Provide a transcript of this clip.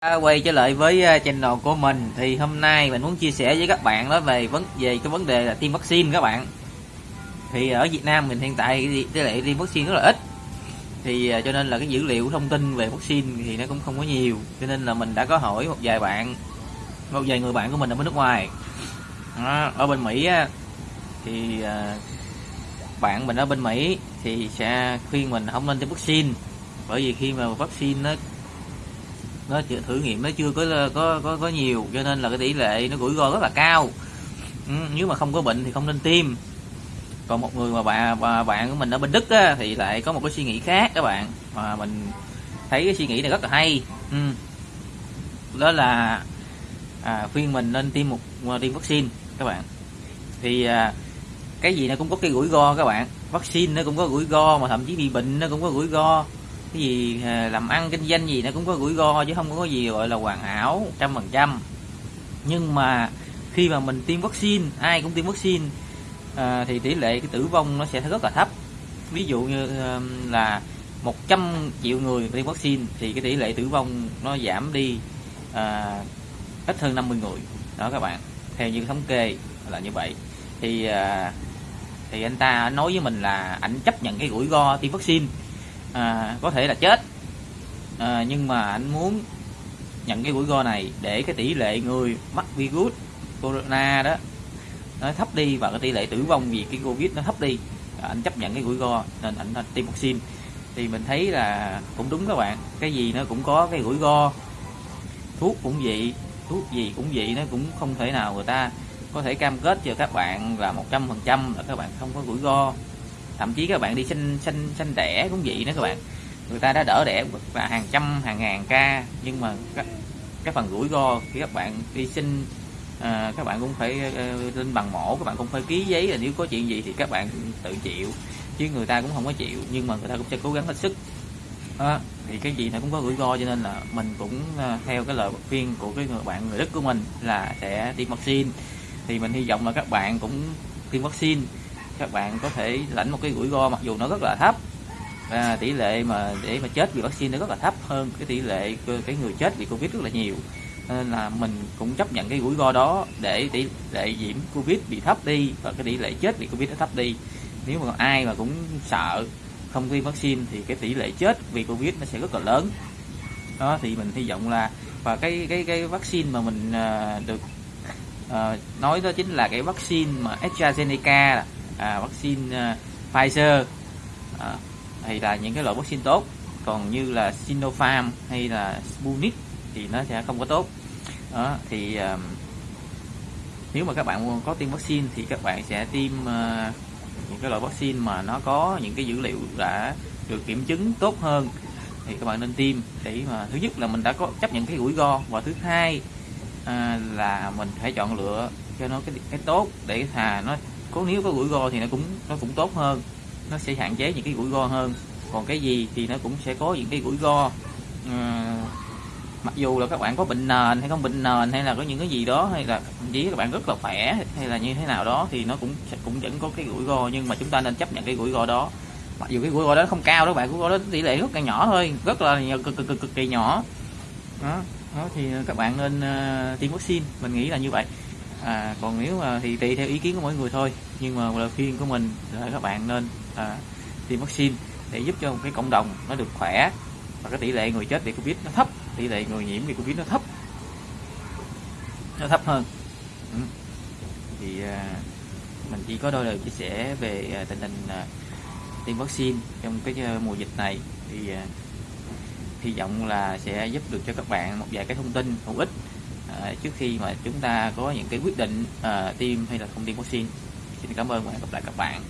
Ờ, quay trở lại với ờ, channel của mình. Thì hôm nay mình muốn chia sẻ với các bạn đó về vấn về cái vấn đề là tiêm vaccine các bạn. Thì ở Việt Nam mình hiện tại cái tỷ lệ tiêm vaccine rất là ít. Thì ờ, cho nên là cái dữ liệu thông tin về vaccine thì nó cũng không có nhiều. Cho nên là mình đã có hỏi một vài bạn một vài người bạn của mình ở bên nước ngoài. Đó, ở bên Mỹ thì bạn mình ở bên Mỹ thì sẽ khuyên mình không nên tiêm vaccine. Bởi vì khi mà vaccine nó nó chưa, thử nghiệm nó chưa có có có có nhiều cho nên là cái tỷ lệ nó rủi ro rất là cao. Ừ, nếu mà không có bệnh thì không nên tiêm. Còn một người mà bạn bà, bạn của mình ở bên đức á, thì lại có một cái suy nghĩ khác các bạn. Mà mình thấy cái suy nghĩ này rất là hay. Ừ. đó là à, khuyên mình nên tiêm một à, tiêm vaccine các bạn. Thì à, cái gì nó cũng có cái rủi ro các bạn. Vaccine nó cũng có rủi ro mà thậm chí bị bệnh nó cũng có rủi ro cái gì à, làm ăn kinh doanh gì nó cũng có rủi ro chứ không có gì gọi là hoàn hảo trăm phần trăm. Nhưng mà khi mà mình tiêm vaccine ai cũng tiêm vaccine à, thì tỷ lệ cái tử vong nó sẽ rất là thấp. Ví dụ như à, là 100 triệu người tiêm vaccine thì cái tỷ lệ tử vong nó giảm đi à, ít hơn 50 người. Đó các bạn theo như thống kê là như vậy. Thì à, thì anh ta nói với mình là ảnh chấp nhận cái rủi ro tiêm vaccine à, có thể là chết. À, nhưng mà anh muốn nhận cái rủi ro này để cái tỷ lệ người mắc virus corona đó nó thấp đi và cái tỷ lệ tử vong vì cái covid nó thấp đi. À, anh chấp nhận cái rủi ro nên anh tiêm vaccine. Thì mình thấy là cũng đúng các bạn. Cái gì nó cũng có cái rủi ro. Thuốc cũng vậy thuốc gì cũng vậy nó cũng không thể nào người ta có thể cam kết cho các bạn là một trăm phần trăm là các bạn không có rủi ro thậm chí các bạn đi sinh sinh sinh đẻ cũng vậy nữa các bạn. Người ta đã đỡ đẻ và hàng trăm hàng ngàn ca nhưng mà các cái phần rủi ro khi các bạn đi sinh à, ờ, các bạn cũng phải uh, lên bằng mổ các bạn cũng phải ký giấy là nếu có chuyện gì thì các bạn tự chịu chứ người ta cũng không có chịu nhưng mà người ta cũng sẽ cố gắng hết sức. À, thì cái gì nó cũng có rủi ro cho nên là mình cũng uh, theo cái lời khuyên của cái người bạn người đức của mình là sẽ tiêm vaccine. Thì mình hy vọng là các bạn cũng tiêm vaccine các bạn có thể lãnh một cái rủi ro mặc dù nó rất là thấp. Và tỷ lệ mà để mà chết vì vaccine nó rất là thấp hơn cái tỷ lệ cái người chết vì covid rất là nhiều. Nên là mình cũng chấp nhận cái rủi ro đó để tỷ lệ nhiễm covid bị thấp đi và cái tỷ lệ chết vì covid nó thấp đi. Nếu mà ai mà cũng sợ không tiêm vaccine thì cái tỷ lệ chết vì covid nó sẽ rất là lớn. Đó thì mình hy vọng là và cái cái cái vaccine mà mình uh, được uh, nói đó chính là cái vaccine mà AstraZeneca à, vaccine à, Pfizer. À, thì là những cái loại vaccine tốt. Còn như là Sinopharm hay là Sputnik thì nó sẽ không có tốt. Đó thì à, nếu mà các bạn có tiêm vaccine thì các bạn sẽ tiêm à, những cái loại vaccine mà nó có những cái dữ liệu đã được kiểm chứng tốt hơn thì các bạn nên tiêm. Để mà thứ nhất là mình đã có chấp nhận cái rủi ro. Và thứ hai à, là mình phải chọn lựa cho nó cái cái tốt để thà nó có nếu có rủi ro thì nó cũng nó cũng tốt hơn. Nó sẽ hạn chế những cái rủi ro hơn. Còn cái gì thì nó cũng sẽ có những cái rủi ro. À, mặc dù là các bạn có bệnh nền hay không bệnh nền hay là có những cái gì đó hay là chỉ các bạn rất là khỏe hay là như thế nào đó thì nó cũng cũng vẫn có cái rủi ro. Nhưng mà chúng ta nên chấp nhận cái rủi ro đó. Mặc dù cái rủi ro đó không cao đó bạn rủi ro đó tỷ lệ rất là nhỏ thôi. Rất là cực cực cực, cực kỳ nhỏ. Đó, đó thì các bạn nên uh, tiêm vaccine. Mình nghĩ là như vậy à, còn nếu mà thì tùy theo ý kiến của mỗi người thôi. Nhưng mà lời khuyên của mình là các bạn nên à, tiêm vaccine để giúp cho một cái cộng đồng nó được khỏe và cái tỷ lệ người chết vì covid nó thấp tỷ lệ người nhiễm vì covid nó thấp nó thấp hơn. Ừ. thì à, mình chỉ có đôi lời chia sẻ về à, tình hình à, tiêm vaccine trong cái à, mùa dịch này. Thì à, hy vọng là sẽ giúp được cho các bạn một vài cái thông tin hữu ích À, trước khi mà chúng ta có những cái quyết định uh, tiêm hay là không tiêm vaccine. Xin cảm ơn và hẹn gặp lại các bạn.